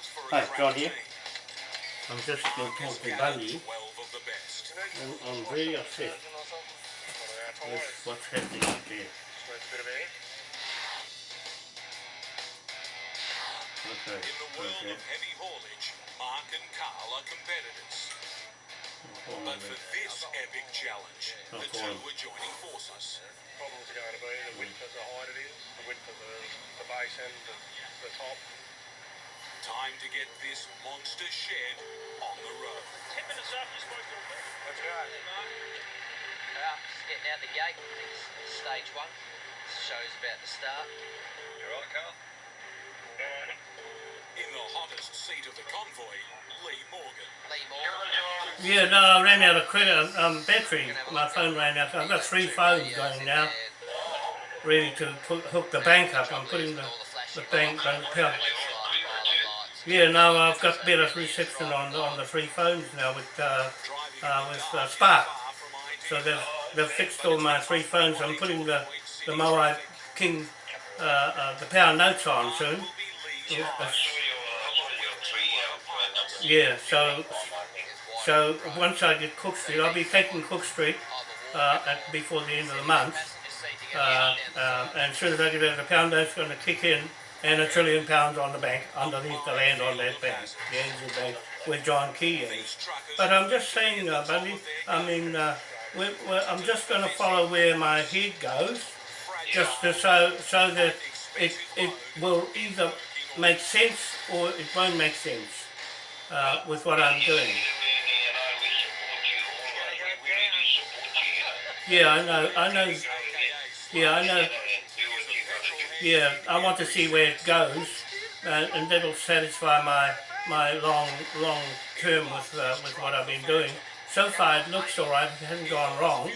Hi, John here. I'm just going to talk to Bundy and I'm very upset with what's happening out there. Okay, In the world okay. of heavy haulage, Mark and Carl are competitors. Hold on a But for this epic challenge, the two on. are joining forces. problems are going to be the width of the height it is, the width of the, the base and the, the top. Time to get this monster shed on the road. Ten minutes up, you're supposed to Let's go. Uh, just getting out the gate. It's stage one. Show's about to start. You right, Carl? In the hottest seat of the convoy, Lee Morgan. Lee Moore. Yeah, no, I ran out of credit, um, battery. My phone ran out. I've got three phones going now, ready to put, hook the bank up. I'm putting the, the bank on the power. Yeah, no, I've got better reception on on the three phones now with uh, uh, with uh, Spark. So they've they've fixed all my three phones. I'm putting the the Moai King uh, uh, the power notes on soon. Yeah. So so once I get Cook Street, I'll be taking Cook Street uh, at, before the end of the month. And as soon as I get out, the pound note's going to kick in, and a trillion pounds on the bank underneath the land on that bank, the Angel Bank, where John Key is. But I'm just saying, uh, I mean, uh, we're, we're, I'm just going to follow where my head goes, just to, so so that it it will either make sense or it won't make sense uh, with what I'm doing. Yeah, I know, I know. Yeah, I know. Yeah, I want to see where it goes, uh, and that'll satisfy my my long long term with uh, with what I've been doing. So far, it looks all right. It hasn't gone wrong,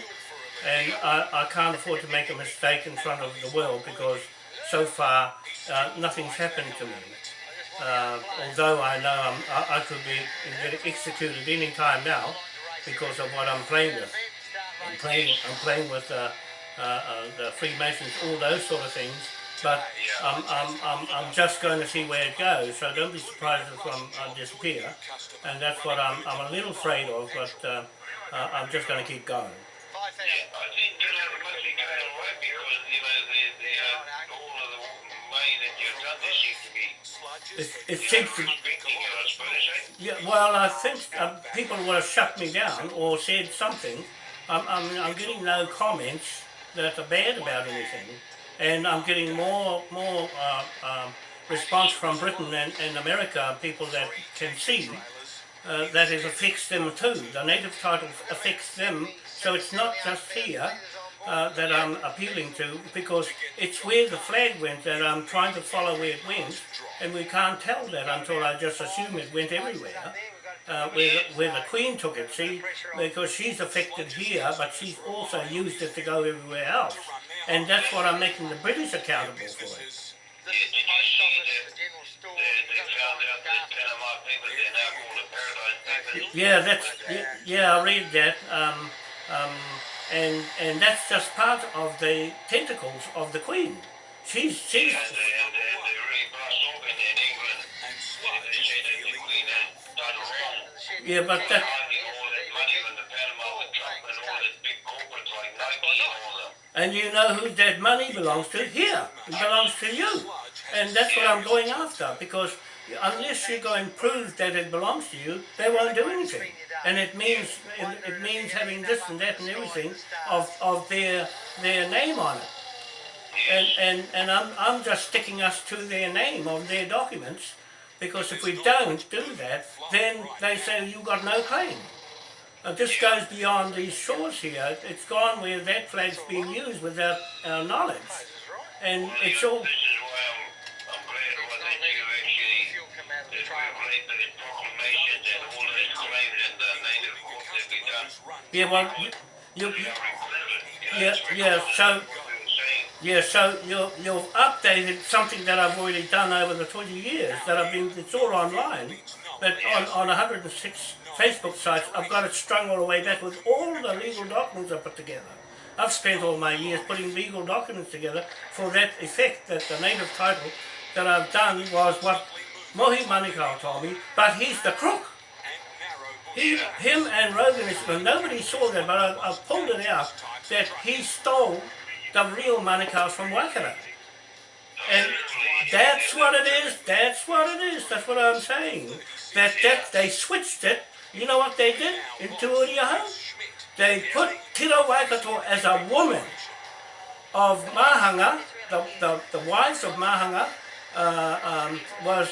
and I, I can't afford to make a mistake in front of the world because so far uh, nothing's happened to me. Uh, although I know I'm, I, I could be executed any time now because of what I'm playing with. I'm playing, I'm playing with uh, uh, uh, the Freemasons, all those sort of things. But I'm, I'm, I'm, I'm just going to see where it goes. So don't be surprised if I'm, I disappear. And that's what I'm, I'm a little afraid of. But uh, uh, I'm just going to keep going. It It, seems to? Yeah, well, I think um, people would have shut me down or said something. I'm, I'm, I'm getting no comments that are bad about anything, and I'm getting more more uh, um, response from Britain and, and America, people that can see uh, that it affects them too. The native title affects them, so it's not just here. Uh, that I'm appealing to because it's where the flag went that I'm trying to follow where it went and we can't tell that until I just assume it went everywhere uh, where, the, where the Queen took it, see, because she's affected here, but she's also used it to go everywhere else. And that's what I'm making the British accountable for it. now called the Paradise Papers? Yeah, that's, yeah, yeah I read that. Um, um, and, and that's just part of the tentacles of the Queen. She's, she's, and all that. and you know who that money belongs to? Here, it belongs to you. And that's what I'm going after because unless you go and prove that it belongs to you, they won't do anything. And it means it, it means having this and that and everything of, of their their name on it. And and, and I'm, I'm just sticking us to their name of their documents because if we don't do that, then they say you got no claim. Uh, this goes beyond these shores here. It's gone where that flag's being used without our knowledge. And it's all This is why I'm, I'm glad what that you actually, Fuel come out that truck. we've made the proclamations and all of this claims in the native court that we done. Yeah, well, you, you, We are recorded. You yeah, yeah, so, what we were saying. Yeah, so you, you've updated something that I've already done over the 20 years, that I've been, it's all online, but on, on 106 Facebook sites, I've got it strung all the way back with all the legal documents I put together. I've spent all my years putting legal documents together for that effect, that the native title that I've done was what Mohi Manukau told me, but he's the crook. He, him and Rogan, nobody saw that, but I, I pulled it out that he stole the real Manukau from Waikato. And that's what it is, that's what it is, that's what I'm saying. That, that they switched it, you know what they did in Te Uriaha? They put Tiro Waikato as a woman of Mahanga, the, the, the wives of Mahanga, uh, um, was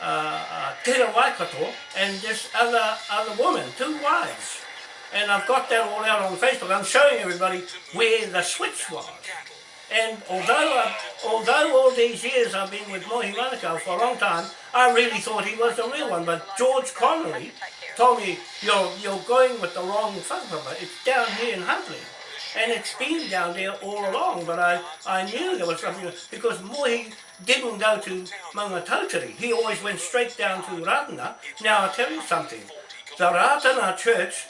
uh, uh, Tira Waikato and this other other woman, two wives. And I've got that all out on Facebook. I'm showing everybody where the switch was. And although I, although all these years I've been with Mohi Manukau for a long time, I really thought he was the real one. But George Connolly told me, you're, you're going with the wrong whakapapa. It's down here in Huntly. And it's been down there all along, but I, I knew there was something, because Mohi didn't go to Maungatautari. He always went straight down to Ratana. Now I'll tell you something. The Ratana church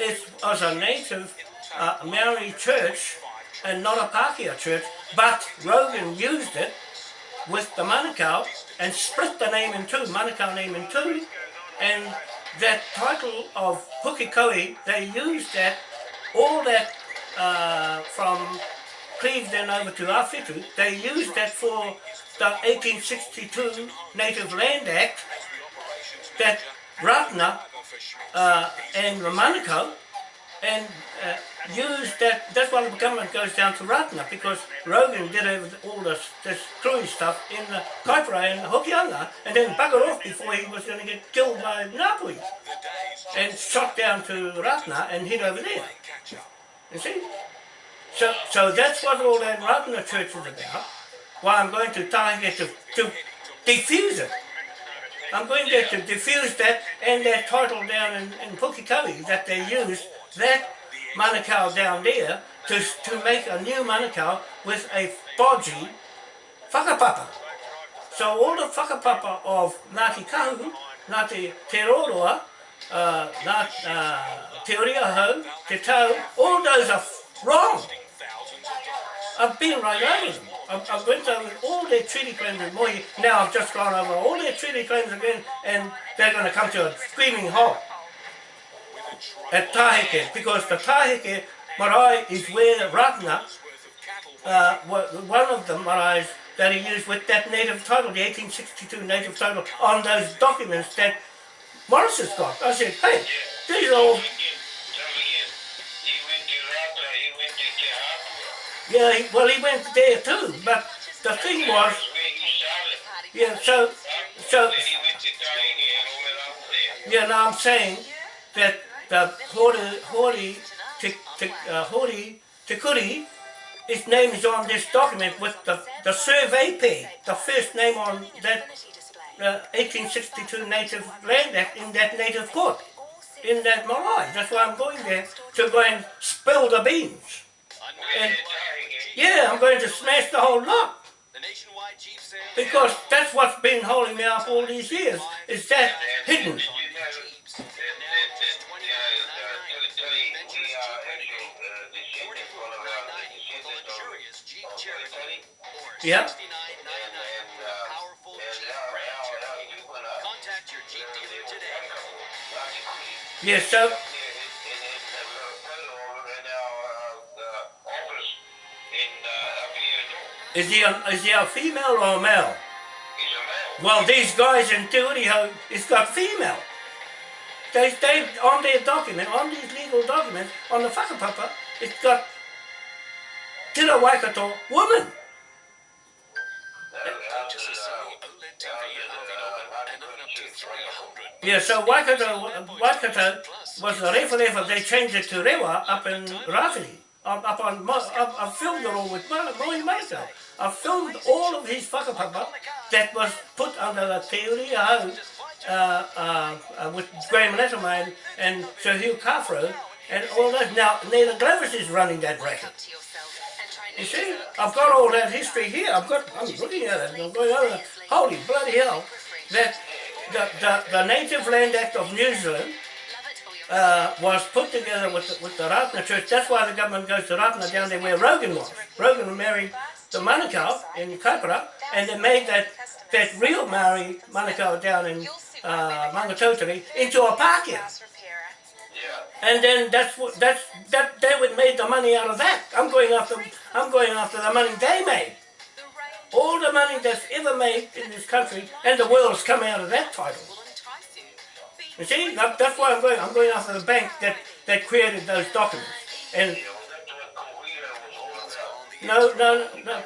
is, was a native uh, Maori church and not a Pākehā church, but Rogan used it with the Manukau and split the name in two, Manukau name in two, and that title of Pukekohe, they used that, all that uh, from Clevedon over to Awhitu, they used that for the 1862 Native Land Act that Ratana uh, and Manukau and uh, used that, that's why the government goes down to Ratana because Rogan did all this, this cruise stuff in the Kaipara and Hokianga and then buggered off before he was going to get killed by Ngāpuhi and shot down to Ratana and hid over there. You see? So, so that's what all that Ratana church is about. Why I'm going to Taheke to, to defuse it. I'm going there to diffuse that and that title down in, in Pukekohe that they used that Manukau down there to, to make a new Manukau with a bodgy whakapapa. So all the whakapapa of Ngāti Kahu, Ngāti Te Roroa, uh, uh, Te Uriaho, Te Tau, all those are wrong. I've been right over them. I've, I've went over all their treaty claims with Mohi. Now I've just gone over all their treaty claims again and they're going to come to a screaming halt at Taheke because the Taheke marae is where Ratana, uh, one of the marais that he used with that native title, the 1862 native title, on those documents that Morris has got. I said, hey, these are all... Yeah, he, well, he went there too, but the thing was, yeah, so, so, yeah, now I'm saying that the Hori, Hori, uh, Hori Tekuri, his name is on this document with the, the survey pay, the first name on that uh, 1862 Native Land Act in that native court, in that marae. That's why I'm going there to go and spill the beans. And, yeah, I'm going to smash the whole lot. Because that's what's been holding me up all these years, is that hidden. Yep. Yes, so Is he a, is he a female or a male? Well, these guys in Turiho, it's got female. They, they, on their document, on these legal documents, on the whakapapa, it's got Tira Waikato woman. Yeah, so Waikato, Waikato was the Refa they changed it to Rewa up in Rafiri. Up, up on, up, I filmed it all with Mohi Maito. I filmed all of his whakapapa that was put under the Te Uri o Hau uh, uh, uh, with Graham Latimer and Sir Hugh Kawharu and all that. Now, Naida Glavish is running that racket. You see, I've got all that history here. I've got, I'm looking at it, I'm going over, holy bloody hell, that the, the, the Native Land Act of New Zealand uh, was put together with the, with the Ratana Church. That's why the government goes to Ratana down there where Rogan was. Rogan married the Manukau in Kaipara and they made that that real Maori Manukau down in uh, Maungatautari into a Pākehā. And then that's what that's that they would made the money out of that. I'm going after I'm going after the money they made. All the money that's ever made in this country and the world's come out of that title. You see, that, that's why I'm going. I'm going after the bank that, that created those documents. And no, no, no.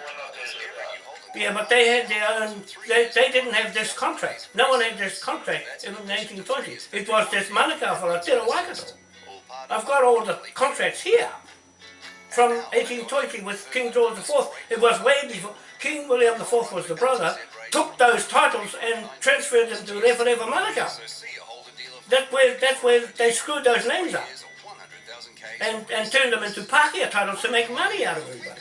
Yeah, but they had their own. They, they didn't have this contract. No one had this contract in the 1920s. It was this Manukau for a Te Waikato. I've got all the contracts here from 1820 with King George IV. It was way before King William IV was the brother. Took those titles and transferred them to Refereva Manukau. That's where that's where they screwed those names up and, and turned them into Pākehā titles to make money out of everybody.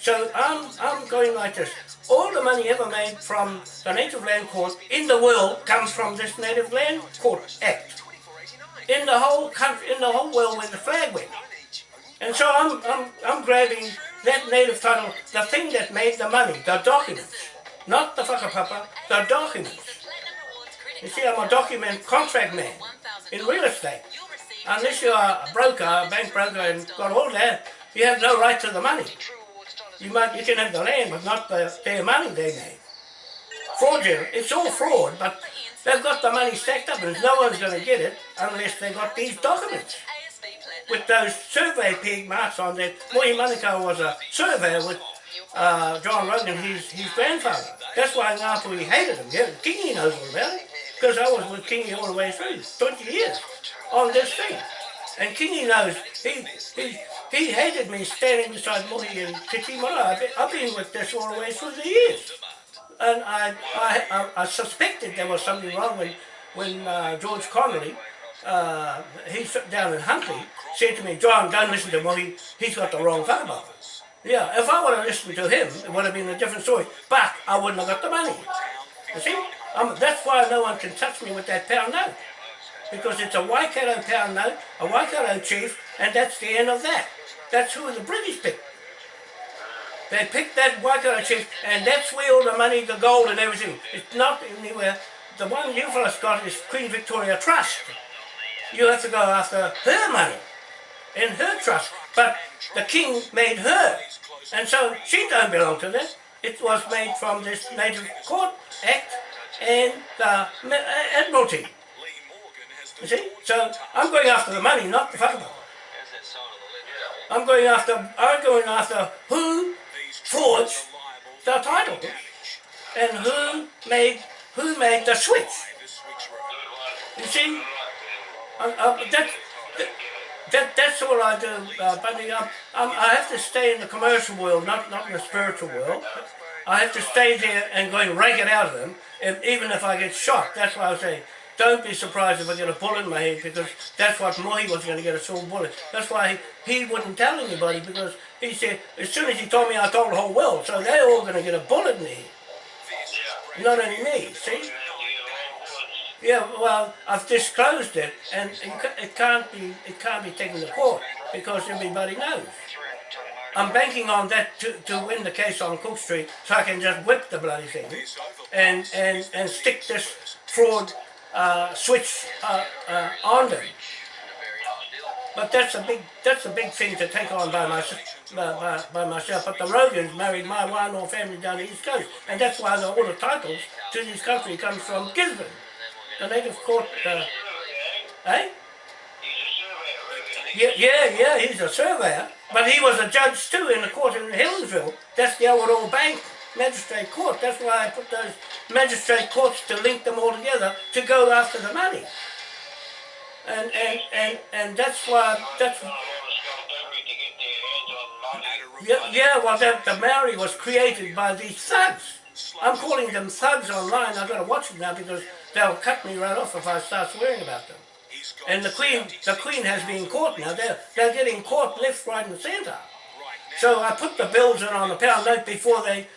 So I'm, I'm going like this. All the money ever made from the Native Land Court in the world comes from this Native Land Court Act. In the whole country, in the whole world where the flag went. And so I'm, I'm, I'm grabbing that native title, the thing that made the money, the documents. Not the whakapapa, the documents. You see, I'm a document contract man in real estate. Unless you're a broker, a bank broker, and got all that, you have no right to the money. You might, you can have the land, but not the, their money they made. Fraudulent, it's all fraud, but they've got the money stacked up, and no one's going to get it unless they got these documents with those survey pig marks on that. Mohi Manukau was a surveyor with uh, John Rogan, his, his grandfather. That's why Ngāpuhi hated him. Yeah, Kingi knows all about it. Because I was with Kingi all the way through, 20 years, on this thing. And Kingi knows, he, he, he hated me standing beside Mohi and Titi Mara. I've been, I've been with this all the way through the years. And I, I, I, I suspected there was something wrong when, when uh, George Connolly, uh, he sat down in Huntly, said to me, John, don't listen to Mohi, he's got the wrong whakapapa. Yeah, if I would have listened to him, it would have been a different story. But I wouldn't have got the money. You see? Um, that's why no one can touch me with that pound note. Because it's a Waikato pound note, a Waikato chief, and that's the end of that. That's who the British picked. They picked that Waikato chief, and that's where all the money, the gold and everything. It's not anywhere. The one you fellas got is Queen Victoria Trust. You have to go after her money in her trust. But the king made her. And so she don't belong to that. It was made from this Native Court Act and the uh, Admiralty. You see? So I'm going after the money, not the lid. I'm going after I'm going after who forged the title and who made who made the switch. You see? Uh, uh, that, that, that, that's all I do, uh, I have to stay in the commercial world, not, not in the spiritual world. I have to stay there and go and rake it out of them, and even if I get shot. That's why I say, don't be surprised if I get a bullet in my head, because that's what Mohi was going to get, a silver bullet. That's why he, he wouldn't tell anybody, because he said, as soon as he told me, I told the whole world, so they're all going to get a bullet in the head. Not only me, see? Yeah, well, I've disclosed it, and it it can't be it can't be taken to court because everybody knows. I'm banking on that to, to win the case on Cook Street, so I can just whip the bloody thing and and and stick this fraud uh, switch uh, uh, on them. But that's a big that's a big thing to take on by myself. By, by, by myself, but the Rogans married my Wānoa family down the east coast, and that's why the, all the titles to this country comes from Gisborne, the native court. Uh, eh? Yeah, yeah, yeah, he's a surveyor, but he was a judge too in the court in Helensville. That's the old old Bank Magistrate Court. That's why I put those magistrate courts to link them all together to go after the money. And and and and that's why that's yeah, yeah well that the Maori was created by these thugs. I'm calling them thugs online. I've got to watch them now because they'll cut me right off if I start swearing about them. And the Queen, the Queen has been caught now. They're, they're getting caught left, right, and centre. So I put the bills in on the pound note before they,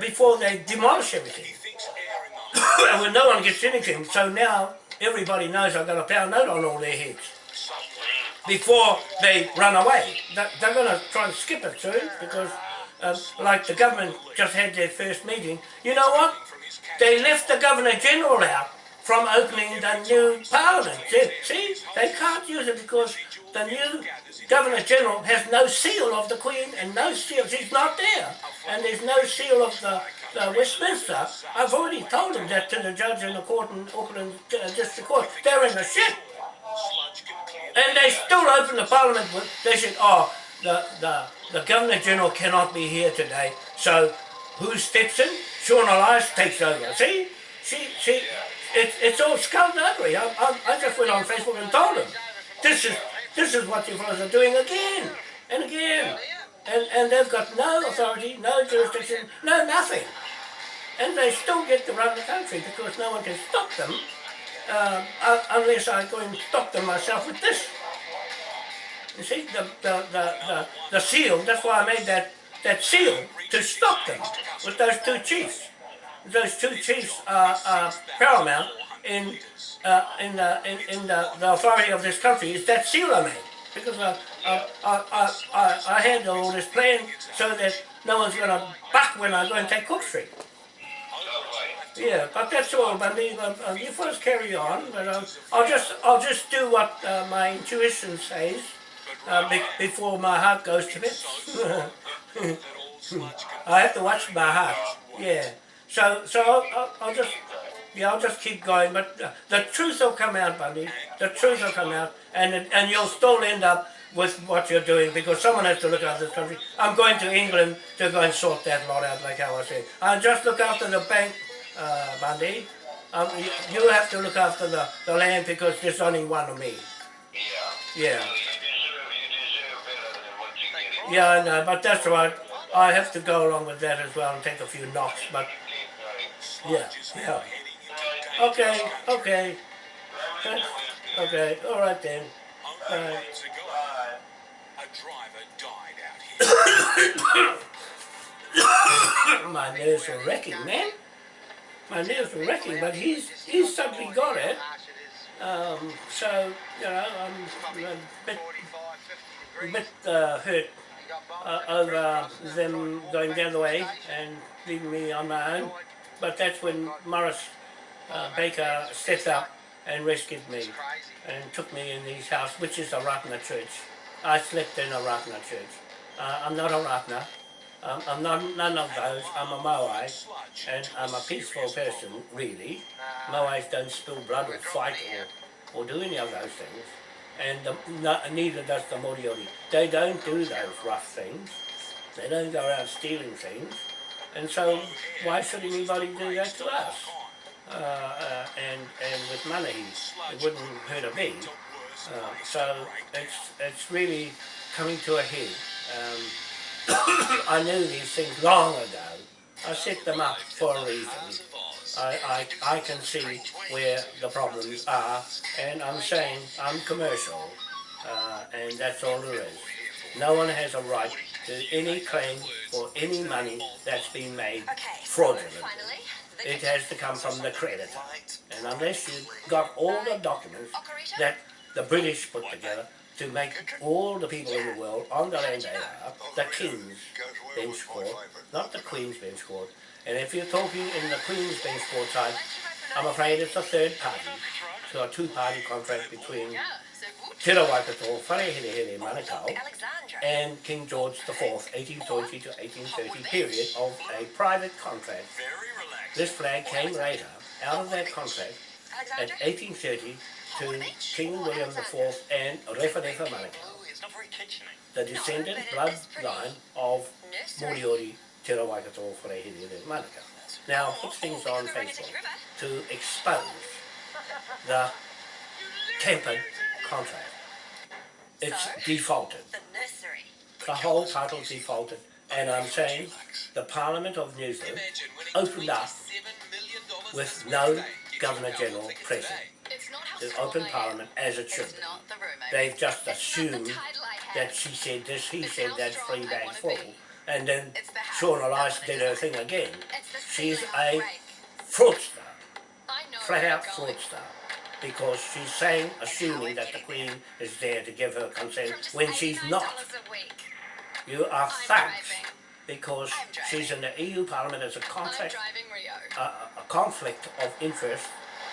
before they demolish everything. When no one gets anything. So now everybody knows I've got a pound note on all their heads before they run away. They're, going to try and skip it soon because uh, like the government just had their first meeting. You know what? They left the Governor General out from opening the new Parliament. See, they can't use it because the new Governor General has no seal of the Queen and no seal. She's not there, and there's no seal of the, the Westminster. I've already told them that to the judge in the court in Auckland uh, District Court. They're in the shit. And they still open the parliament they said, oh, the, the, the Governor General cannot be here today, so who steps in? Sian Elias takes over. See? See, see, it's, it's all skullduggery. I, I, I just went on Facebook and told them, this is, this is what you fellows are doing again and again. And, and they've got no authority, no jurisdiction, no nothing. And they still get to run the country because no one can stop them uh, unless I go and stop them myself with this. You see, the, the, the, the, the seal, that's why I made that, that seal, to stop them with those two chiefs. Those two chiefs are, are paramount in, uh, in, the, in, in the, the authority of this country, is that I made. Because I, I, I, I, I, I had all this plan so that no one's going to buck when I go and take Cook Street. Yeah, but that's all. Uh, uh, you first carry on, but I'll just I'll just do what uh, my intuition says uh, be- before my heart goes to bed. I have to watch my heart. Yeah. So so I'll, I'll, I'll just yeah I'll just keep going, but uh, the truth will come out, Bundy. The truth will come out, and it- and you'll still end up with what you're doing because someone has to look after this country. I'm going to England to go and sort that lot out, like how I said. I'll just look after the bank uh, Bundy. Um, you, have to look after the, the land because there's only one of me. Yeah. Yeah. You deserve, you deserve better than what you get. Yeah, I know, but that's right. I have to go along with that as well and take a few knocks, but yeah, yeah. Okay, okay. Okay, then. Only Right. months ago, a driver died out here. My nerves are wrecking, man. My nerves are wrecking, but he's he's suddenly got it. Um, so, you know, I'm a bit, a bit uh, hurt uh, over them going the other way and leaving me on my own. But that's when Morris uh, Baker stepped up and rescued me and took me in his house, which is a Ratana church. I slept in a Ratana church. Uh, I'm not a Ratana. Um, I'm not none of those. I'm a Moai, and I'm a peaceful person, really. Moais don't spill blood or fight or, or do any of those things. And the, no, neither does the Moriori. They don't do those rough things. They don't go around stealing things. And so why should anybody do that to us? Uh, uh, and, and with money, it wouldn't hurt a bit. Uh, so it's, it's really coming to a head. Um, I knew these things long ago. I set them up for a reason. I, I, I can see where the problems are, and I'm saying I'm commercial, uh, and that's all there is. No one has a right any claim for any money that's been made Okay, fraudulently. finally. It has to come from the creditor. And unless you've got all the documents that the British put together to make all the people in the world on the land they are, the King's Bench Court, not the Queen's Bench Court. And if you're talking in the Queen's Bench Court side, I'm afraid it's a third party. So a two-party contract between Yeah, so good. Te Rawaikato, Wharehere Manukau, Alexandra. And King George IV, 1820 to 1830 period of a private contract. This flag came later out of that contract at 1830 to King William IV and Referefa Manukau, the descendant bloodline of Moriori Te Rawaikato Wharehere. Now, put things on Facebook to expose the tempered contract. It's defaulted. The whole title defaulted, and I'm saying the Parliament of New Zealand opened up with no Governor General present. It's not how The small open I am. Parliament as it should It's be. not the rumour. They've just It's not the assumed title I that have. she said this, he It's said how that, strong three I bags wanna full, be. and then It's the house Sean I Elias wanna did be. her thing again. It's the She's ceiling I a break. fraudster, I know flat where out you're going. fraudster, because she's saying, assuming that the Queen is there to give her consent From just when she's $89 not. A week. You are I'm thugs. driving. because she's in the EU Parliament as a I'm driving Rio. a, a- a conflict of interest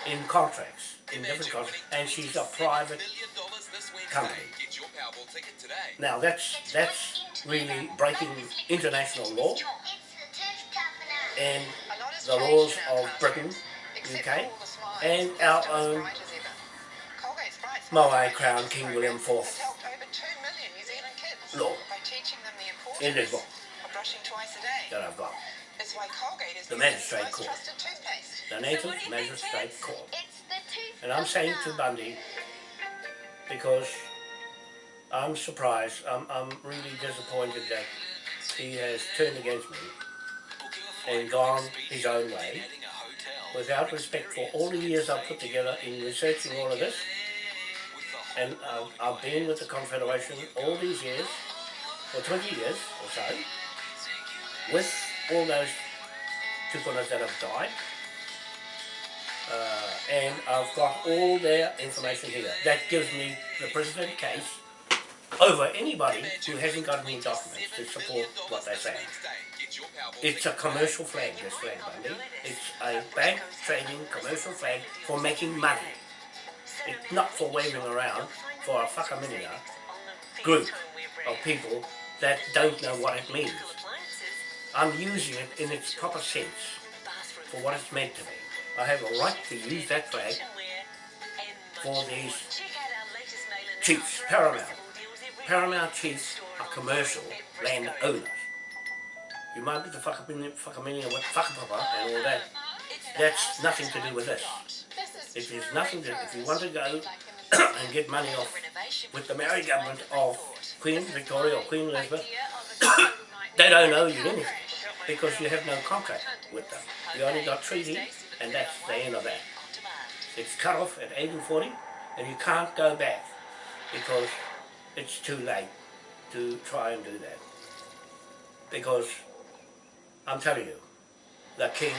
in contracts, in different contracts, and she's a private company. Get your Powerball ticket today. Now that's, that's really breaking international law and the laws of Britain, UK, and our own Moai Crown King William IV law in this book brushing twice a day. that I've got. It's why Colgate is The the magistrate most court. trusted toothpaste. The Native Magistrate Court. It's the tooth And I'm saying to Bundy, because I'm surprised, I'm, I'm really disappointed that he has turned against me and gone his own way without respect for all the years I've put together in researching all of this. And I've, I've been with the Confederation all these years, for 20 years or so, with all those tupunas that have died. Uh, and I've got all their information here. That gives me the president case over anybody who hasn't got any documents to support what they're saying. It's a commercial flag, this flag, Bundy. It's a bank trading commercial flag for making money. It's not for waving around for a whakaminia group of people that don't know what it means. I'm using it in its proper sense for what it's meant to be. I have a right to use that flag for these chiefs, paramount. Paramount chiefs are commercial land owners. You might be the whakaminia whakaminia with whakapapa and all that. That's nothing to do with this. It is nothing to, if you want to go and get money off with the Maori government of Queen Victoria or Queen Elizabeth, they don't owe you anything because you have no contract with them. You only got treaty and that's the end of that. It's cut off at 1840 and you can't go back because it's too late to try and do that. Because I'm telling you, the king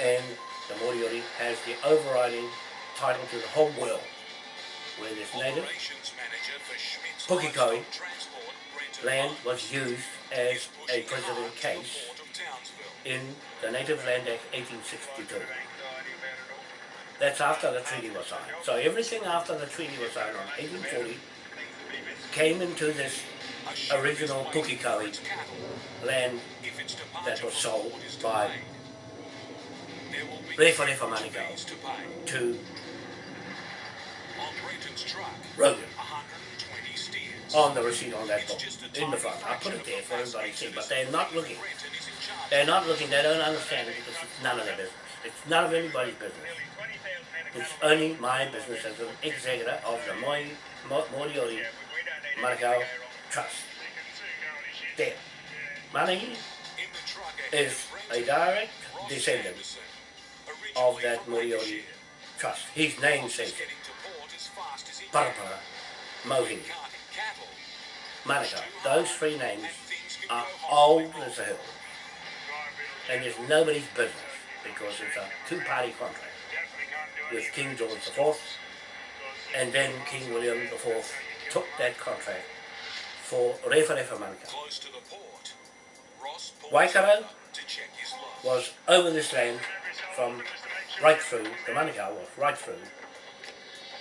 and the Moriori has the overriding title to the whole world where this native Pukekohe land was used as a precedent case in the Native Land Act 1862. That's after the treaty was signed. So everything after the treaty was signed on 1840 came into this original Pukekohe land that was sold by Refa Refa Manukau to Rogan on the receipt on that book in the front. I put it there for everybody to see, but they're not looking. They're not looking, they don't understand it because it's none of their business. It's none of anybody's business. It's only my business as an executor of the Moi, Mo, Moriori Manukau Trust. There. Money is a direct descendant of that Moriori Trust. His name says it. Parapara, Mohi, Manukau. Those three names are old as the hill. And it's nobody's business because it's a two-party contract with King George IV and then King William IV took that contract for Refa Refa Manukau. Waikato was over this land from right through, the Manukau was right through,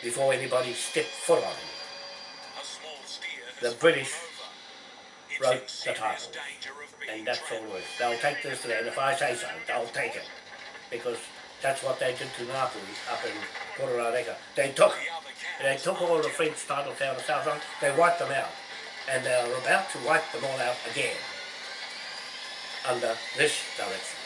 before anybody stepped foot on it. The British wrote the title, and that's all it. They'll take this land, if I say so, they'll take it, because that's what they did to Ngāpuhi up in Kororareka. They took, they took all the French titles down the South Island, they wiped them out, and they're about to wipe them all out again under this direction.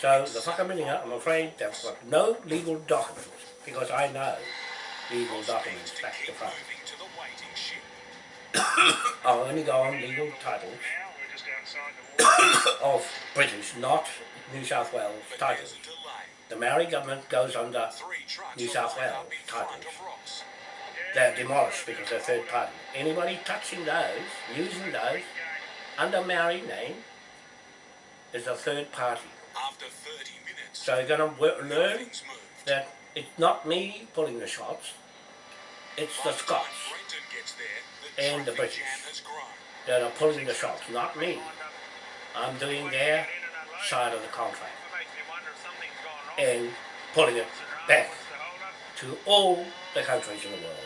So the whakaminia, I'm afraid they've got no legal documents, because I know legal documents back to front. I'll only go on legal titles of British, not New South Wales titles. The Maori government goes under New South Wales titles. They're demolished because they're third party. Anybody touching those, using those, under Maori name, is a third party. After 30 minutes, So you're gonna learn that it's not me pulling the shots, it's the Scots there, the and the British. jam has grown. that are pulling the shots, not me. I'm doing their side of the contract Makes me wonder if something's gone wrong. and pulling it back What's the hold up? to all the countries in the world.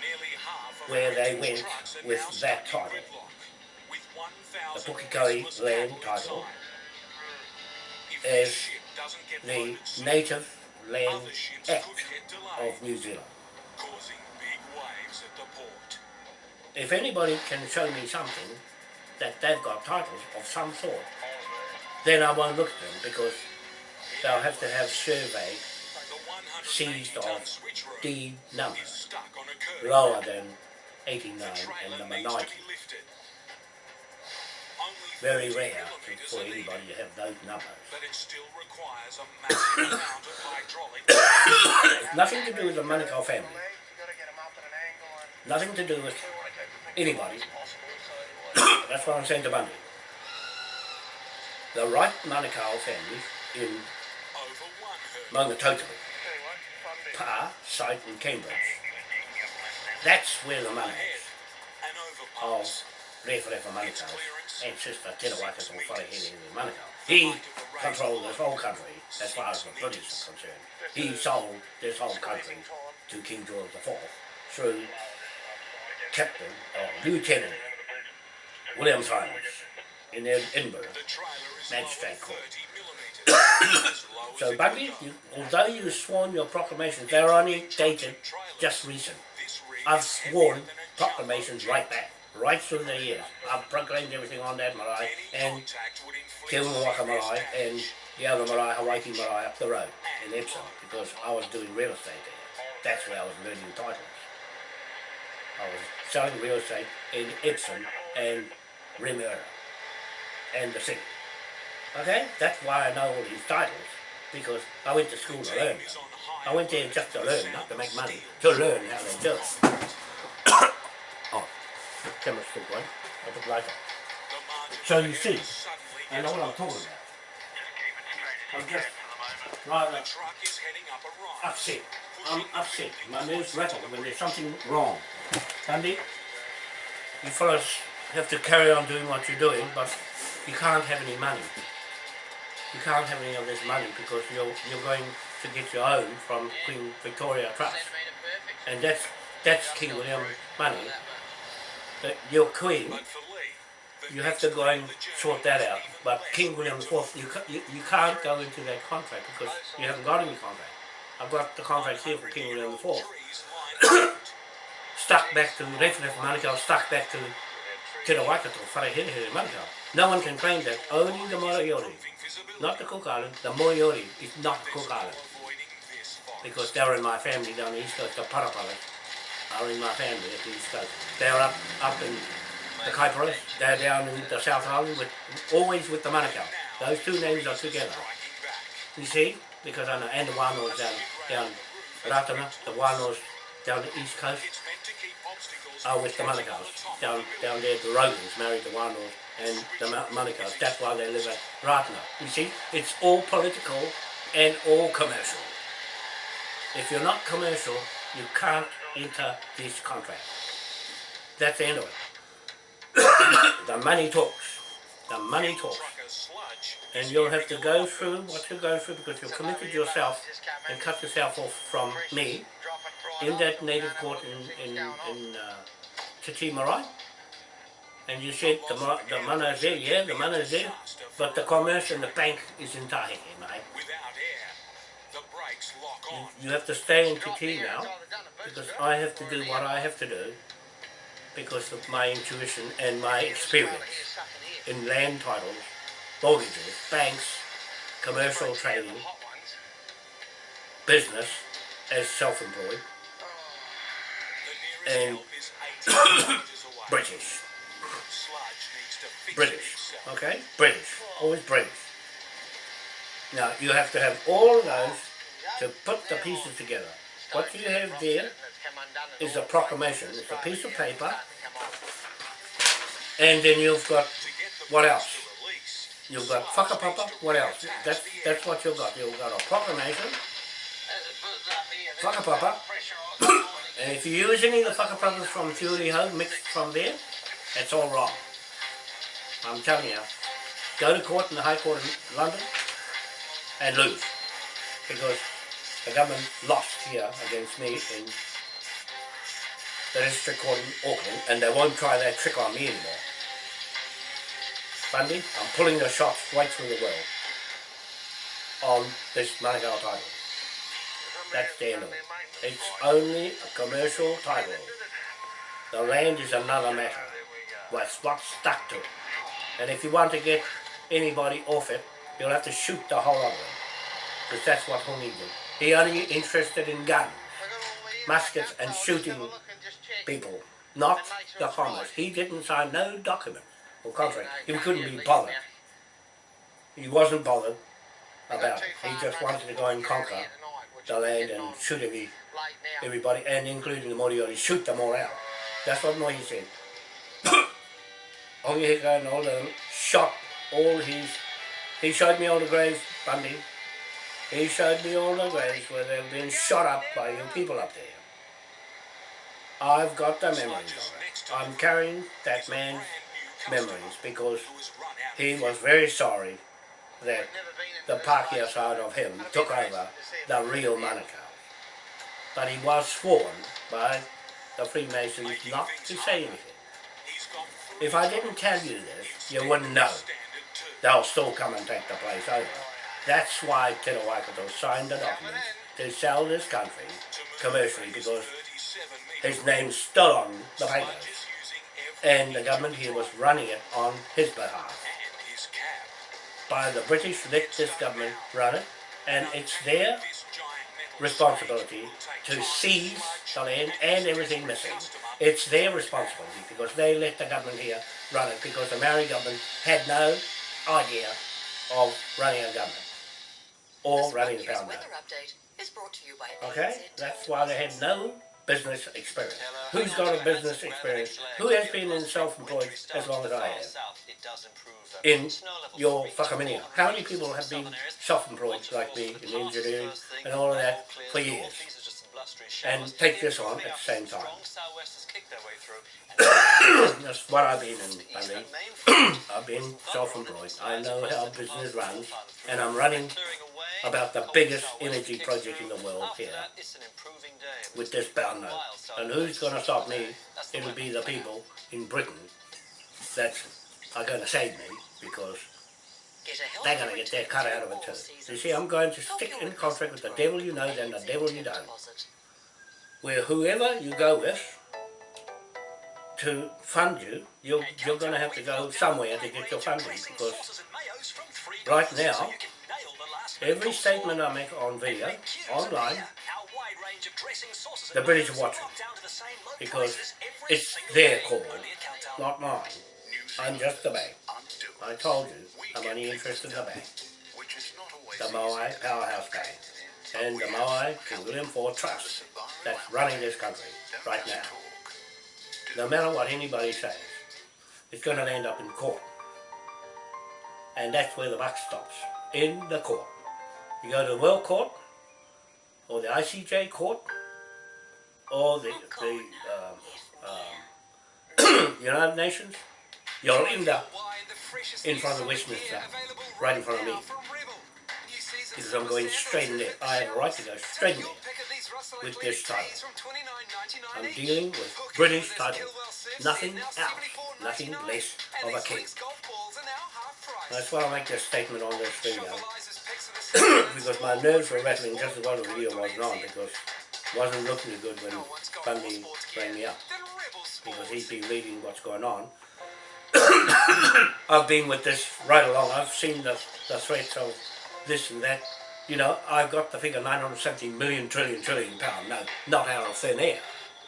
Nearly half of Where they went with that title. The 1,000 Pukekohe land title as this ship doesn't get the Native Land Act could get delayed, of New Zealand. causing big waves at the port. If anybody can show me something that they've got titles of some sort, then I won't look at them because they'll have to have survey seized 180-ton of D number is stuck on a curve. lower than 89 The and number 90. Very rare for anybody to have those numbers. But it still requires a massive amount of hydraulic Nothing to do with the Manukau family. You gotta get 'em up at an angle and Nothing to do with anybody. That's what I'm saying to Bundy. The right Manukau family in over one hurdle. Maungatautari, Tell you what, Fundy. Pa, site in Cambridge. That's where the money is. Of overpass. Referefa Manukau and Sister Tena Waikato Wharehere in Manukau. He controlled this whole country as far as the British are concerned. He sold this whole country to King George IV through Captain or Lieutenant William Simons in Edinburgh. The trailer is Magistrate court. 30 millimetres. as low as So, Bundy, you, although you sworn your proclamations, they're only dated just recent. I've sworn heavier than a proclamations right back, right through the years. I've proclaimed everything on that marae and Te serious marae and the other marae, Hawaii marae up the road in Epsom because I was doing real estate there. That's where I was learning titles. I was selling real estate in Epsom and Remuera and the city. Okay, that's why I know all these titles because I went to school to learn. I went there just to learn, not to make money, to learn how they do it. I'll put light. The margin So you see, I know what I'm talking about. I'm just The rather upset. I'm upset. My nerves rattle when there's something wrong. Andy, you fellas have to carry on doing what you're doing, but you can't have any money. You can't have any of this money because you're you're going to get your own from Queen Victoria Trust, and that's that's King William money. Your Queen you have to go and sort that out. But King William. IV, you, you, you can't go into that contract because you haven't got any contract. I've got the contract here for King William IV. Stuck back to Referef Manukau, stuck back to Te Waikato, Wharehere Manukau. No one can claim that. Only the Moriori, not the Cook Island. The Moriori is not the Cook Island because they're in my family down the east coast. The Parapalas are in my family at the east coast. They're up up in the Kaiparas. They're down in the South Island, with, always with the Manukau. Those two names are together. You see, because I know, and the Wānoas down, down Ratana, the Wānoas down the east coast are with the Manukau's. Down, down there, the Rogans married the Wānoas and the Ma- Manukau's. That's why they live at Ratana. You see, it's all political and all commercial. If you're not commercial, you can't enter this contract. That's the end of it. the money talks. The money talks. And you'll have to go through what you're going through because you've committed yourself and cut yourself off from me in that native court in, in, in uh, Titi. And you said the, the money is there, yeah, the money is there, but the commerce and the bank is in Tahi, mate. Without the brakes lock on. You have to stay in TT now because I have to do what I have to do because of my intuition and my experience in land titles, mortgages, banks, commercial trading, business as self-employed, oh, and help is 80 metres away. British, Sludge needs to fix it British, okay, British, always British. Now you have to have all those to put the pieces together. What you have there is a proclamation. It's a piece of paper, and then you've got What else? you've got whakapapa. What else? That's that's what you've got. You've got a proclamation, whakapapa, and if you use any of the whakapapas from Fury Home mixed from there, that's all wrong. I'm telling you, go to court in the High Court in London and lose. Because the government lost here against me in the district court in Auckland and they won't try that trick on me anymore. Bundy, I'm pulling the shots right through the world on this Manukau title. That's the end of it. It's only a commercial title. The land is another matter. What's what's stuck to it. And if you want to get anybody off it, you'll have to shoot the whole of them. Because that's what Hongi did. He only interested in guns, muskets and shooting people, not the farmers. He didn't sign no document or contract. He couldn't be bothered. He wasn't bothered about it. He just wanted to go and conquer the land and shoot every, everybody, and including the Moriori, shoot them all out. That's what Moi said. Hongi Hika and all them shot all his, he showed me all the graves, Bundy. He showed me all the graves where they've been shot up by you people up there. I've got the memories of it. I'm carrying that man's memories because he was very sorry that the Pākehā side of him took over the real Manukau. But he was sworn by the Freemasons not to say anything. If I didn't tell you this, you wouldn't know. They'll still come and take the place over. That's why Te signed the documents to sell this country commercially because his name's still on the papers. And the government here was running it on his behalf. By the British let this government run it and it's their responsibility to seize the land and everything missing. It's their responsibility because they let the government here run it because the Maori government had no Oh, idea of running a government or running the pound note. weather update is brought to you by Okay, that's why they had no business experience. Who's got a business experience? Who has been in self-employed as long as I have? In your whakaminia. How many people have been self-employed like me in engineering and all of that for years? And take this on at the same time. That's what I've been in, Bundy. I've been self-employed. I know how business runs and I'm running about the biggest energy project in the world here with this bound note. And who's going to stop me? It'll be the people in Britain that are going to save me because they're going to get their cut out of it too. You see, I'm going to stick in contract with the devil you know and the devil you don't. Where whoever you go with to fund you, you're, you're going to have to go somewhere to get your funding because right now, every statement I make on video, online, the British are watching because it's their call, not mine. I'm just the bank. I told you, I'm only interested in the bank. The Moai Powerhouse Bank. And the Moai King William IV Trust that's running this country right now. No matter what anybody says, it's going to end up in court. And that's where the buck stops, in the court. You go to the World Court, or the ICJ Court, or the, the um, um, United Nations, you'll end up in front of Westminster, right in front of me. Because I'm going straight in there. I have a right to go straight in there with this title. I'm dealing with British title. Nothing else, nothing less of a king. That's why I make this statement on this video. because my nerves were rattling just as well as the video wasn't on because it wasn't looking good when Bundy rang me up. Because he'd been reading what's going on. I've been with this right along. I've seen the, the threats of this and that. You know, I've got the figure 970 million trillion trillion pound. No, not out of thin air.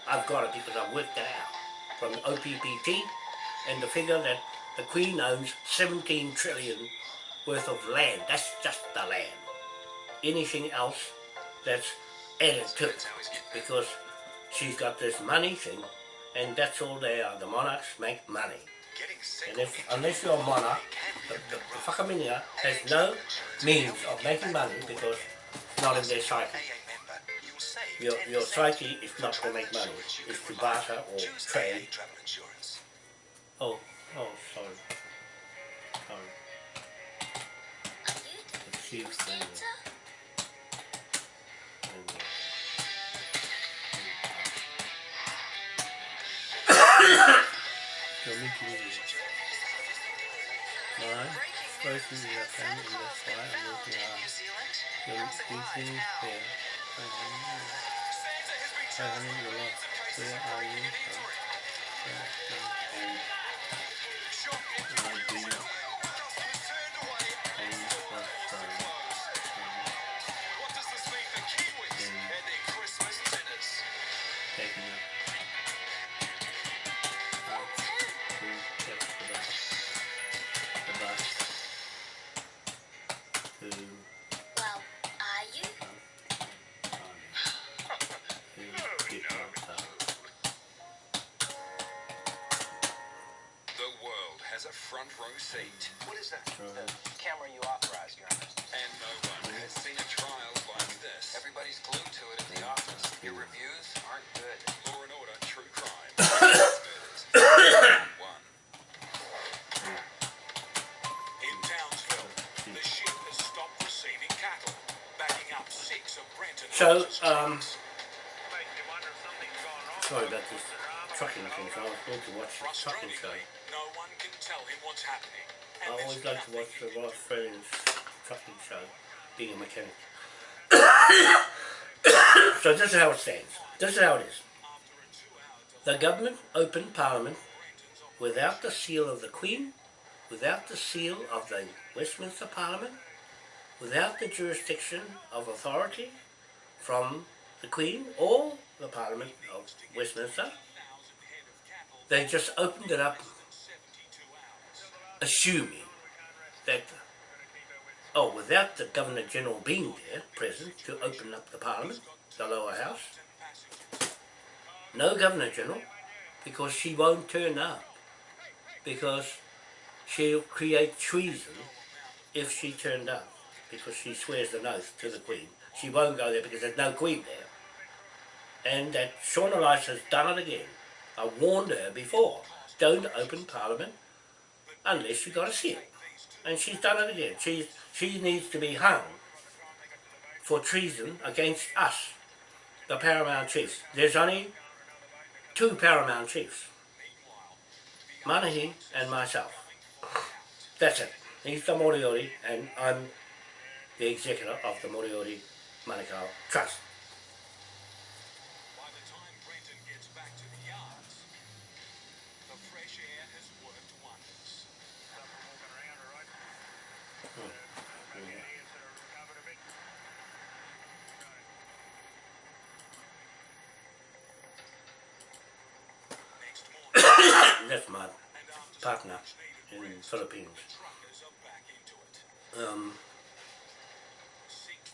I've got it because I've worked it out from OPPT and the figure that the Queen owns 17 trillion worth of land. That's just the land. Anything else that's added to it because she's got this money thing and that's all they are. The monarchs make money. And if, unless you're a monarch, the, the, the whakaminia has no means of making money because it's not in their psyche. Your, your psyche is not to make money, it's to barter or trade. Oh, oh, sorry. time. Are you You're making supposed to be a pen in this way, I'm working. New Zealand. You're How's it making live now? fair. I your love. Where are you from? And, and I do seat. What is that? Right. The camera you authorized, Your Honor. And no one has seen a trial like this. Everybody's glued to it at the office. Your reviews aren't good. Law and Order True Crime. One. In Townsville, the ship has stopped receiving cattle, backing up six of Brenton So, um, trucks. Makes you wonder if something's gone wrong. Sorry about this trucking thing, so I was going to watch the trucking show. Tell him what's happening. I always like to watch the Ross Friends trucking show, being a mechanic. so this is how it stands. This is how it is. The government opened Parliament without the seal of the Queen, without the seal of the Westminster Parliament, without the jurisdiction of authority from the Queen or the Parliament of Westminster. They just opened it up assuming that, oh, without the Governor General being there, present, to open up the Parliament, the lower house, no Governor General, because she won't turn up, because she'll create treason if she turned up, because she swears an oath to the Queen. She won't go there because there's no Queen there. And that Shauna Rice has done it again. I warned her before, don't open Parliament unless you've got a seal. And she's done it again. She's, she needs to be hung for treason against us, the paramount chiefs. There's only two paramount chiefs, Manahi and myself. That's it. He's the Moriori and I'm the executor of the Moriori Manukau Trust. Philippines. Um, 6,000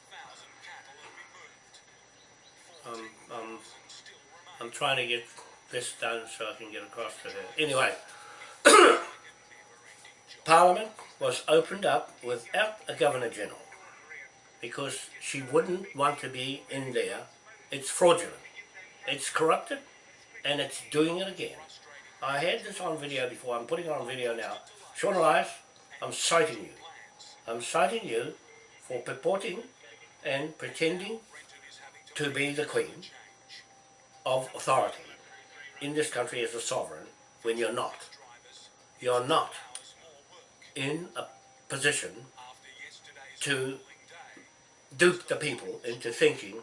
cattle have been moved. um, um, 14,000 still remain. I'm trying to get this done so I can get across to her. Anyway, Parliament was opened up without a Governor General because she wouldn't want to be in there. It's fraudulent. It's corrupted and it's doing it again. I had this on video before. I'm putting it on video now. Sian Elias, I'm citing you. I'm citing you for purporting and pretending to be the Queen of authority in this country as a sovereign when you're not. You're not in a position to dupe the people into thinking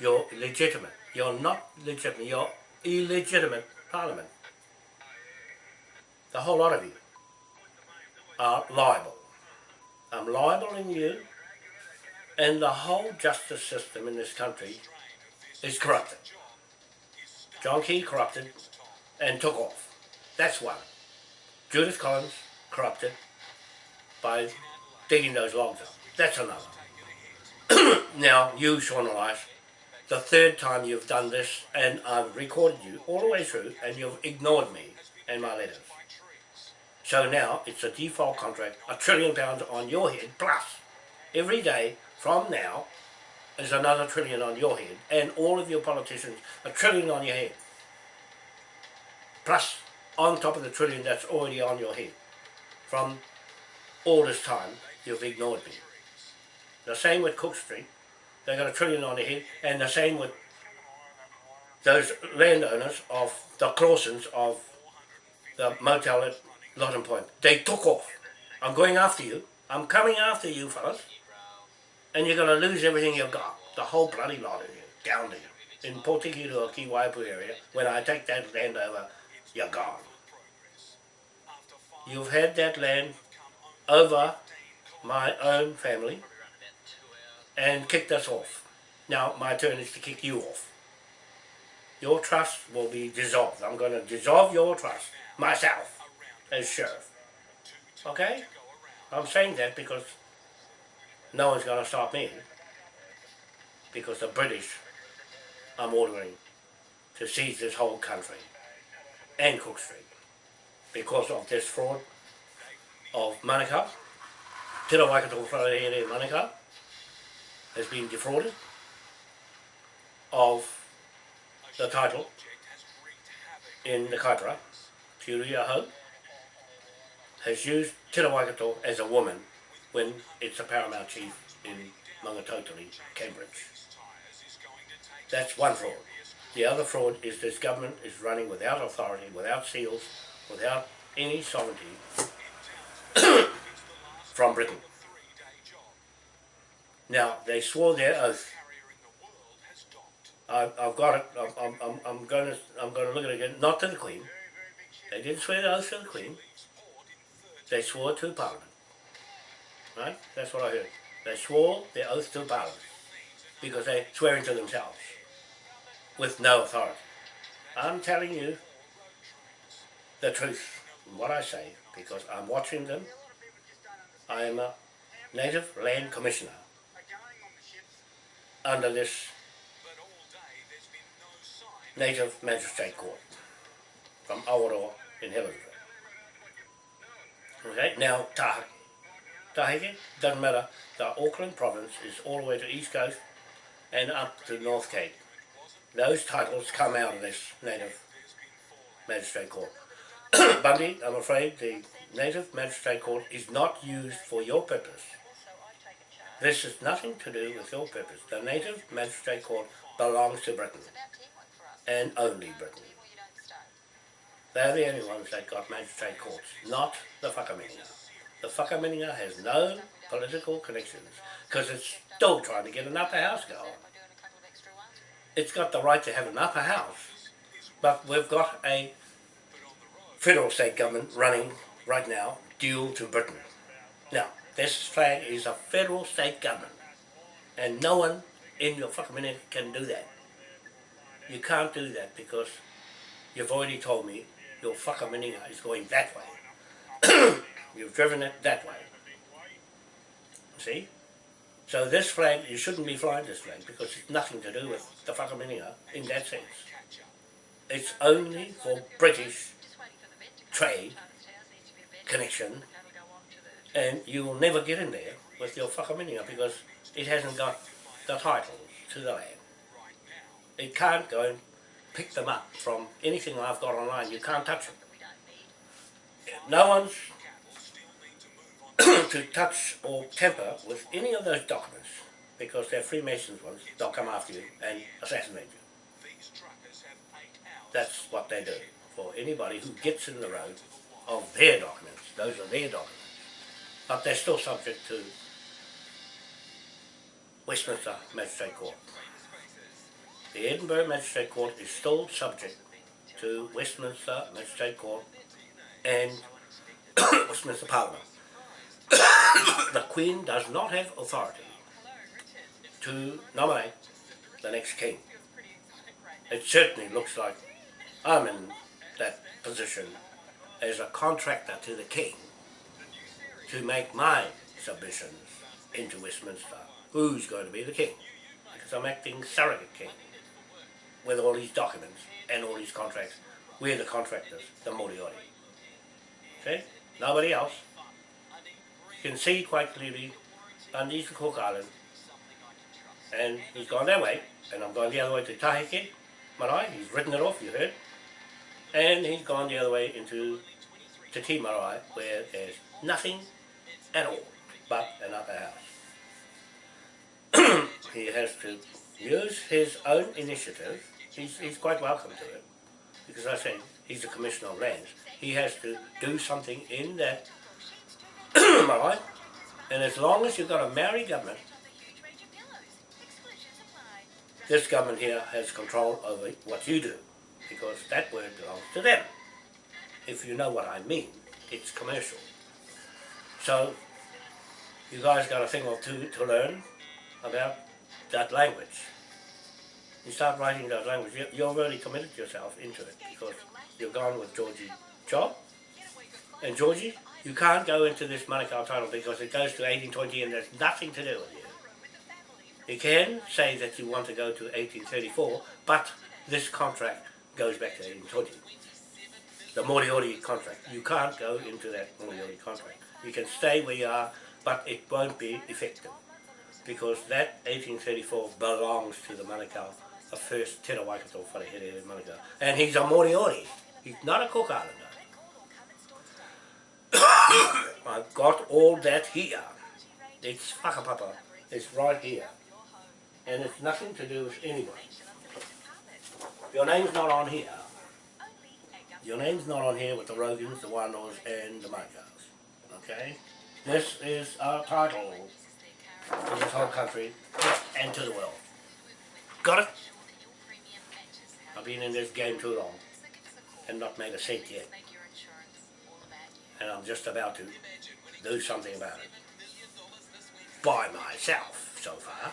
you're legitimate. You're not legitimate. You're illegitimate parliament. The whole lot of you are liable. I'm liable in you and the whole justice system in this country is corrupted. John Key corrupted and took off. That's one. Judith Collins corrupted by digging those logs up. That's another. now, you, Sian Elias, the third time you've done this, and I've recorded you all the way through, and you've ignored me and my letters. So now it's a default contract, a trillion pounds on your head, plus every day from now is another trillion on your head, and all of your politicians, a trillion on your head. Plus, on top of the trillion that's already on your head, from all this time, you've ignored me. The same with Cook Street—they've got a trillion on their head, and the same with those landowners of the Clausens of the motel at Lotton Point. They took off. I'm going after you. I'm coming after you, fellas. And you're going to lose everything you've got. The whole bloody lot of you, down there. In Portikiru or Kiwaipu area, when I take that land over, you're gone. You've had that land over my own family and kicked us off. Now my turn is to kick you off. Your trust will be dissolved. I'm going to dissolve your trust myself as sheriff. Okay? I'm saying that because no one's going to stop me. Because the British I'm ordering to seize this whole country and Cook Street because of this fraud of Manukau. Te Waikato Wharehere Manukau has been defrauded of the title in the Kaipara, Te Uri o Hau, has used Te Waikato as a woman when it's a paramount chief in Maungatautari, Cambridge. That's one fraud. The other fraud is this government is running without authority, without seals, without any sovereignty from Britain. Now, they swore their oath. I, I've got it. I'm, I'm, I'm, I'm going to I'm going to look at it again. Not to the Queen. They didn't swear the oath to the Queen. They swore to Parliament. Right? That's what I heard. They swore their oath to Parliament because they're swearing to themselves with no authority. I'm telling you the truth, what I say, because I'm watching them. I am a Native Land Commissioner under this Native Magistrate Court from Awaroa in Helensville. Okay, now Tahiti. Tahiti, doesn't matter, the Auckland province is all the way to East Coast and up to North Cape. Those titles come out of this Native Magistrate Court. Bundy, I'm afraid the Native Magistrate Court is not used for your purpose. This has nothing to do with your purpose. The Native Magistrate Court belongs to Britain, and only Britain. They're the only ones that got magistrate courts, not the Whakaminenga. The Whakaminenga has no political connections, because it's still trying to get an upper house going. It's got the right to have an upper house, but we've got a federal state government running right now dual to Britain. Now, this flag is a federal state government, and no one in your fucking minute can do that. You can't do that because you've already told me your fucking mininga is going that way. You've driven it that way. See? So this flag, you shouldn't be flying this flag because it's nothing to do with the fucking mininga in that sense. It's only for British trade connection and you will never get in there with your whakaminenga because it hasn't got the titles to the land. It can't go pick them up from anything I've got online. You can't touch them. No one's to touch or tamper with any of those documents because they're Freemasons ones. They'll come after you and assassinate you. That's what they do for anybody who gets in the road of their documents. Those are their documents. But they're still subject to Westminster Magistrate Court. The Edinburgh Magistrate Court is still subject to Westminster Magistrate Court and Westminster Parliament. the Queen does not have authority to nominate the next king. It certainly looks like I'm in that position as a contractor to the king to make my submissions into Westminster. Who's going to be the king? Because I'm acting surrogate king with all these documents and all these contracts. We're the contractors, the Moriori. See? Nobody else. You can see quite clearly Bundy's the Cook Island and he's gone that way and I'm going the other way to Taheke, Marae, he's written it off, you heard. And he's gone the other way into Te Marae where there's nothing at all, but an upper house. he has to use his own initiative. He's, he's quite welcome to it, because I say he's the Commissioner of Lands. He has to do something in that, right? And as long as you've got a Maori government, this government here has control over what you do, because that word belongs to them. If you know what I mean, it's commercial. So, you guys got a thing or two to learn about that language. You start writing that language, you- you've already committed yourself into it, because you've gone with Georgie Job. And Georgie, you can't go into this Manukau title because it goes to 1820 and there's nothing to do with you. You can say that you want to go to 1834, but this contract goes back to 1820. The Moriori contract. You can't go into that Moriori contract. You can stay where you are, but it won't be effective. Because that 1834 belongs to the Manukau, the first Te Rawaikato Wharehere Manukau. And he's a Moriori. He's not a Cook Islander. I've got all that here. It's whakapapa. It's right here. And it's nothing to do with anyone. Your name's not on here. Your name's not on here with the Rogans, the Wandos, and the Manukau's. Okay? This is our title to this whole country and to the world. Got it? Been in this game too long and not made a cent yet. And I'm just about to do something about it. By myself, so far.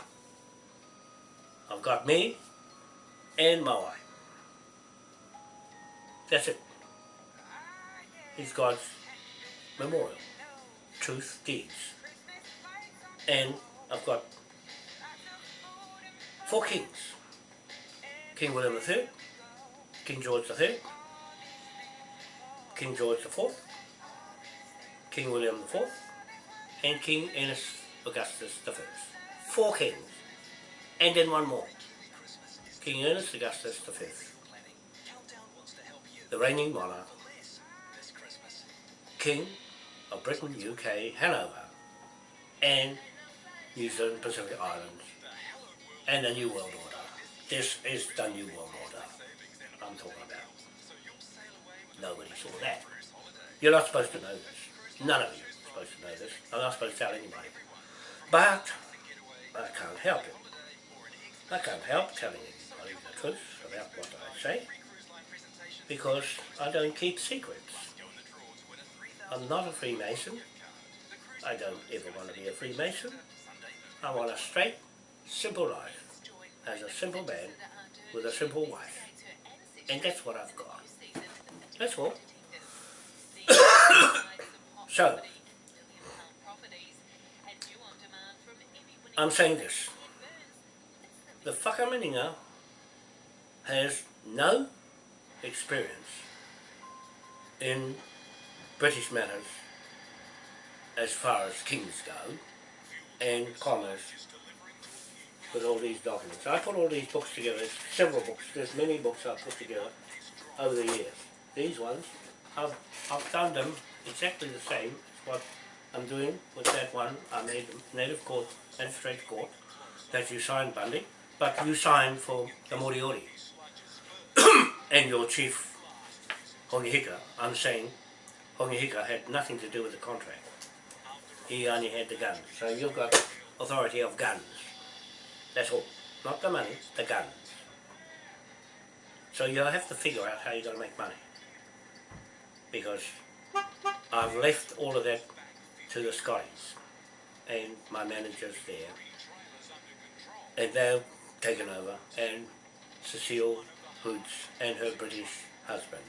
I've got me and my wife. That's it. It's God's memorial. Truth, deeds. And I've got four kings. King William III, King George III, King George IV, King William IV, and King Ernest Augustus I. Four kings. And then one more. King Ernest Augustus V. The reigning monarch. King of Britain, UK, Hanover, and New Zealand, Pacific Islands, and the New World Order. This is the New World Order Nobody saw that. You're not supposed to know this. None of you are supposed to know this. I'm not supposed to tell anybody. But I can't help it. I can't help telling anybody the truth about what I say because I don't keep secrets. I'm not a Freemason. I don't ever want to be a Freemason. I want a straight, simple life as a simple man with a simple wife. And that's what I've got. That's all. so, I'm saying this. The Whakaminenga has no experience in British matters as far as kings go and commerce with all these documents. I put all these books together, several books, there's many books I've put together over the years. These ones, I've, I've done them exactly the same as what I'm doing with that one I made Native Court, Magistrate Court, that you signed Bundy, but you signed for the Moriori. and your chief, Hongi Hika, I'm saying Hongi Hika had nothing to do with the contract. He only had the guns. So you've got authority of guns. That's all. Not the money, the guns. So you have to figure out how you're going to make money. Because I've left all of that to the Scotties and my managers there. And they've taken over and Cecile Hoods and her British husband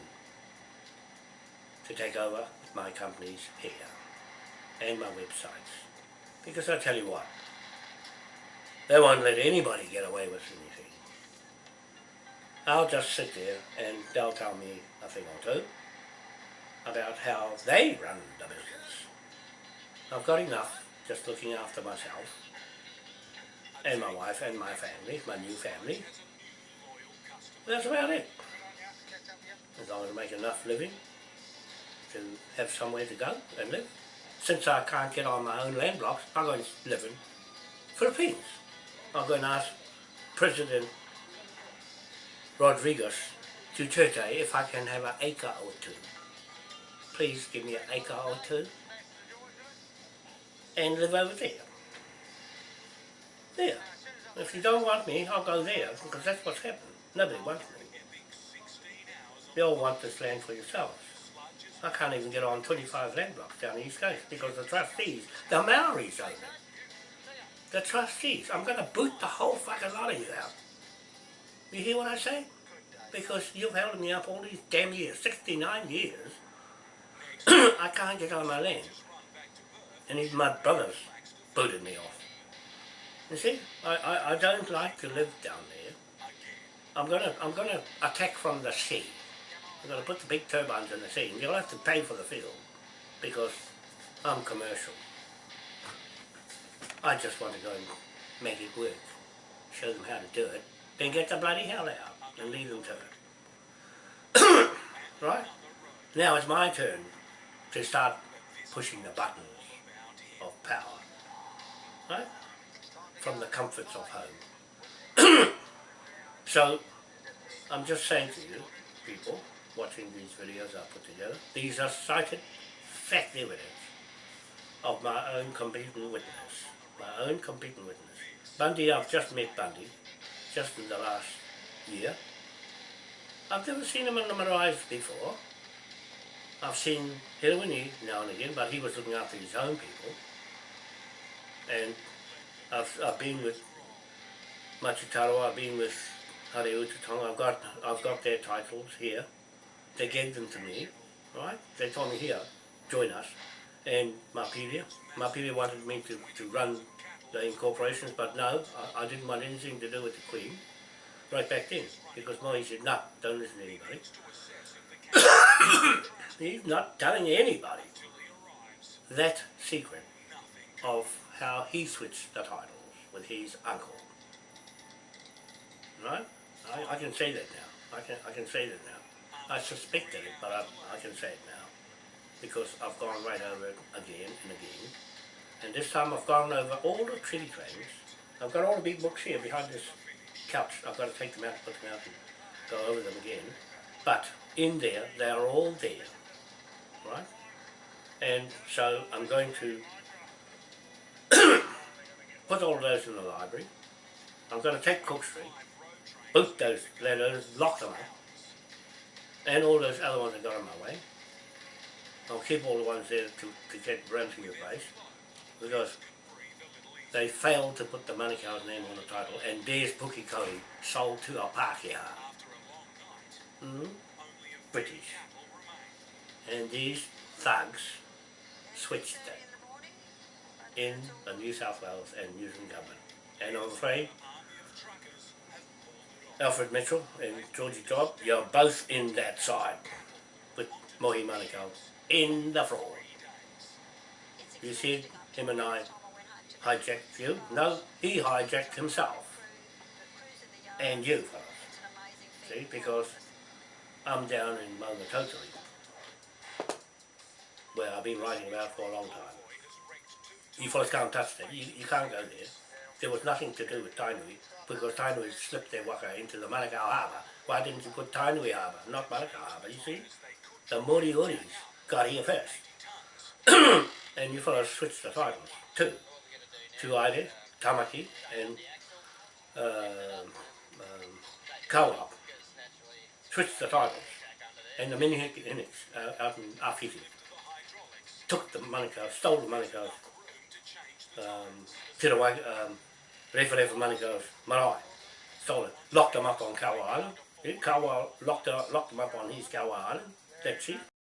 to take over my companies here and my websites. Because I tell you what, they won't let anybody get away with anything. I'll just sit there and they'll tell me a thing or two about how they run the business. I've got enough just looking after myself and my wife and my family, my new family. That's about it. As long as I make enough living to have somewhere to go and live, since I can't get on my own land blocks, I'm going to live in Philippines. I'm going to ask President Rodriguez Duterte if I can have an acre or two. Please give me an acre or two and live over there. There. If you don't want me, I'll go there because that's what's happened. Nobody wants me. You all want this land for yourselves. I can't even get on 25 land blocks down the East Coast because the trustees, the Maoris own it. The trustees. I'm going to boot the whole fucking lot of you out. You hear what I say? Because you've held me up all these damn years, 69 years. I can't get on my land. And even my brothers booted me off. You see, I, I, I don't like to live down there. I'm gonna I'm gonna attack from the sea. I'm gonna put the big turbines in the sea, and you'll have to pay for the field because I'm commercial. I just want to go and make it work, show them how to do it, then get the bloody hell out and leave them to it. right? Now it's my turn to start pushing the buttons of power. Right? From the comforts of home. so, I'm just saying to you, people, watching these videos I put together, these are cited fact evidence of my own competent witness. My own competent witness. Bundy, I've just met Bundy, just in the last year. I've never seen him on the Marais before. I've seen Hirwini now and again, but he was looking after his own people. And I've, I've been with Machitaro, I've been with Hare Utatonga, I've got, I've got their titles here. They gave them to me, right? They told me here, join us. And Mapiria, Mapiria wanted me to, to run the incorporations, but no, I, I didn't want anything to do with the Queen right back then, because Moe said, no, don't listen to anybody. He's not telling anybody that secret of how he switched the titles with his uncle. Right? I, I can say that now. I can, I can say that now. I suspected it, but I, I can say it now. Because I've gone right over it again and again. And this time I've gone over all the treaty claims. I've got all the big books here behind this couch. I've got to take them out, put them out and go over them again. But in there, they are all there. Right? And so I'm going to put all those in the library. I'm going to take Cook Street, boot those letters, lock them up, and all those other ones I got on my way. I'll keep all the ones there to, to get run to your place, because they failed to put the Manukau's name on the title, and there's Pukekohe sold to a Pākehā. Mm? British. And these thugs switched it in the New South Wales and New Zealand government. And I'm afraid Alfred Mitchell and Georgie Job, you're both in that side with Mohi Manukau in the fraud. You said him and I hijacked you. No, he hijacked himself. And you, fellas. See, because I'm down in Maungatautari, where I've been writing about for a long time. You fellas can't touch that. You, you can't go there. There was nothing to do with Tainui, because Tainui slipped their waka into the Manukau Harbour. Why didn't you put Tainui Harbour, not Manukau Harbour, you see? The Moriori's got here first. and you fellas switched the titles, too. To Aire, Tamaki, and um, um, Kawa. Switched the titles. And the Minihik uh, out in Awhiti took the money card, stole the money card, um, fit away, um, Refa Refa card, marae. Stole it. Locked them up on Kawa Island. Kawa locked, locked them up on his Kawa Island. That's it.